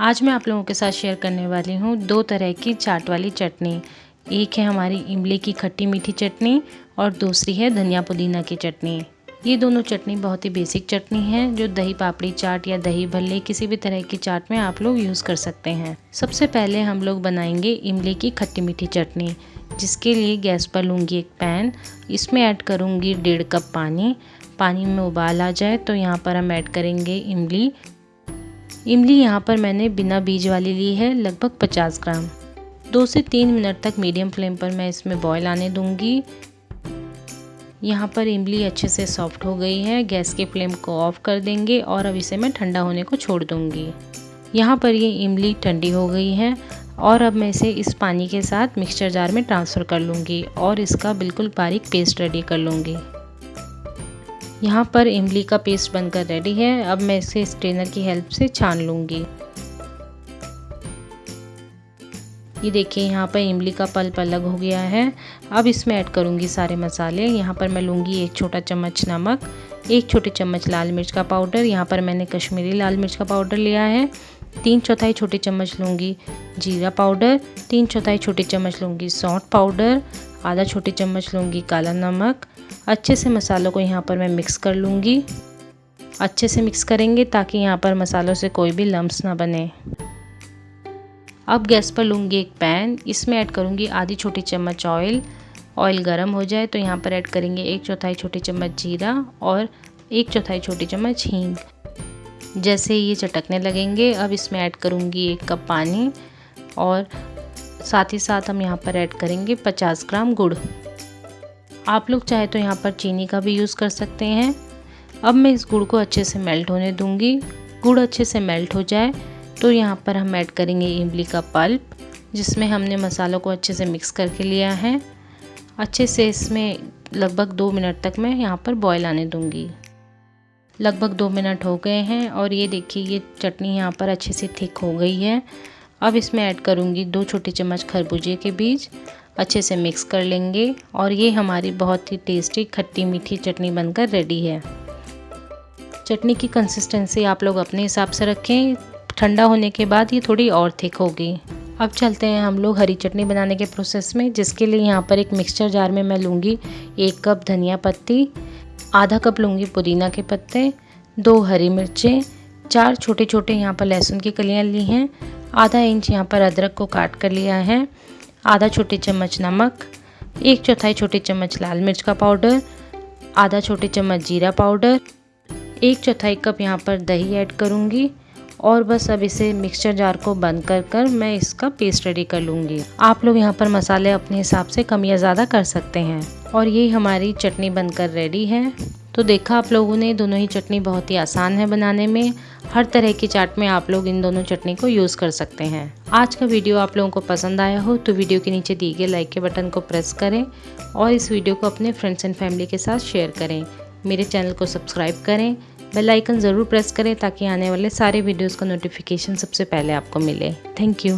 आज मैं आप लोगों के साथ शेयर करने वाली हूँ दो तरह की चाट वाली चटनी। एक है हमारी इमली की खट्टी मीठी चटनी और दूसरी है धनिया पुदीना की चटनी। ये दोनों चटनी बहुत ही बेसिक चटनी है, जो दही पापड़ी चाट या दही भल्ले किसी भी तरह की चाट में आप लोग यूज़ कर सकते हैं। सबसे पहले हम लोग बनाएँगे इमली की खट्टी मीठी चटनी, जिसके लिए गैस पर लूँगी एक पैन। इसमें ऐड करूँगी डेढ़ कप पानी। पानी में उबाल आ जाए तो यहाँ पर हम ऐड करेंगे इमली। इमली यहाँ पर मैंने बिना बीज वाली ली है, लगभग 50 ग्राम। दो से तीन मिनट तक मीडियम फ्लेम पर मैं इसमें बॉयल आने दूँगी। यहाँ पर इमली अच्छे से सॉफ्ट हो गई है, गैस के फ्लेम को ऑफ़ कर देंगे और अब इसे मैं ठंडा होने को छोड़ दूँगी। यहाँ पर ये इमली ठंडी हो गई है और अब मैं इसे इस पानी के साथ मिक्सचर जार में ट्रांसफ़र कर लूँगी और इसका बिल्कुल बारीक पेस्ट रेडी कर लूँगी। यहाँ पर इमली का पेस्ट बनकर रेडी है। अब मैं इसे स्ट्रेनर की हेल्प से छान लूँगी। ये देखिए, यहाँ पर इमली का पल्प अलग हो गया है। अब इसमें ऐड करूँगी सारे मसाले। यहाँ पर मैं लूँगी एक छोटा चम्मच नमक, एक छोटे चम्मच लाल मिर्च का पाउडर यहाँ पर मैंने कश्मीरी लाल मिर्च का पाउडर लिया है। तीन चौथाई छोटे चम्मच लूँगी जीरा पाउडर तीन चौथाई छोटे चम्मच लूँगी सौंठ पाउडर आधा छोटी चम्मच लूँगी काला नमक। अच्छे से मसालों को यहाँ पर मैं मिक्स कर लूँगी। अच्छे से मिक्स करेंगे ताकि यहाँ पर मसालों से कोई भी लम्ब ना बने। अब गैस पर लूँगी एक पैन। इसमें ऐड करूँगी आधी छोटी चम्मच ऑयल ऑयल गर्म हो जाए तो यहाँ पर ऐड करेंगे एक चौथाई छोटी चम्मच जीरा और एक चौथाई छोटी चम्मच हींग। जैसे ये चटकने लगेंगे, अब इसमें ऐड करूँगी एक कप पानी और साथ ही साथ हम यहाँ पर ऐड करेंगे 50 ग्राम गुड़। आप लोग चाहे तो यहाँ पर चीनी का भी यूज़ कर सकते हैं। अब मैं इस गुड़ को अच्छे से मेल्ट होने दूँगी। गुड़ अच्छे से मेल्ट हो जाए तो यहाँ पर हम ऐड करेंगे इमली का पल्प जिसमें हमने मसालों को अच्छे से मिक्स करके लिया है। अच्छे से इसमें लगभग दो मिनट तक मैं यहाँ पर बॉयल आने दूँगी। लगभग दो मिनट हो गए हैं, और ये देखिए, ये चटनी यहाँ पर अच्छे से थिक हो गई है। अब इसमें ऐड करूँगी दो छोटे चम्मच खरबूजे के बीज। अच्छे से मिक्स कर लेंगे और ये हमारी बहुत ही टेस्टी खट्टी मीठी चटनी बनकर रेडी है। चटनी की कंसिस्टेंसी आप लोग अपने हिसाब से रखें। ठंडा होने के बाद ये थोड़ी और थिक होगी। अब चलते हैं हम लोग हरी चटनी बनाने के प्रोसेस में, जिसके लिए यहाँ पर एक मिक्सचर जार में मैं लूँगी एक कप धनिया पत्ती, आधा कप लूँगी पुदीना के पत्ते, दो हरी मिर्चें चार छोटे छोटे यहाँ पर लहसुन की कलियाँ ली हैं। आधा इंच यहाँ पर अदरक को काट कर लिया है। आधा छोटे चम्मच नमक, एक चौथाई छोटी चम्मच लाल मिर्च का पाउडर, आधा छोटे चम्मच जीरा पाउडर, एक चौथाई कप यहाँ पर दही ऐड करूँगी और बस अब इसे मिक्सचर जार को बंद कर कर मैं इसका पेस्ट रेडी कर लूँगी। आप लोग यहाँ पर मसाले अपने हिसाब से कम या ज़्यादा कर सकते हैं। और ये हमारी चटनी बनकर रेडी है। तो देखा आप लोगों ने, दोनों ही चटनी बहुत ही आसान है बनाने में। हर तरह की चाट में आप लोग इन दोनों चटनी को यूज़ कर सकते हैं। आज का वीडियो आप लोगों को पसंद आया हो तो वीडियो के नीचे दिए गए लाइक के बटन को प्रेस करें और इस वीडियो को अपने फ्रेंड्स एंड फैमिली के साथ शेयर करें। मेरे चैनल को सब्सक्राइब करें बेल आइकन ज़रूर प्रेस करें ताकि आने वाले सारे वीडियोज़ का नोटिफिकेशन सबसे पहले आपको मिले। Thank you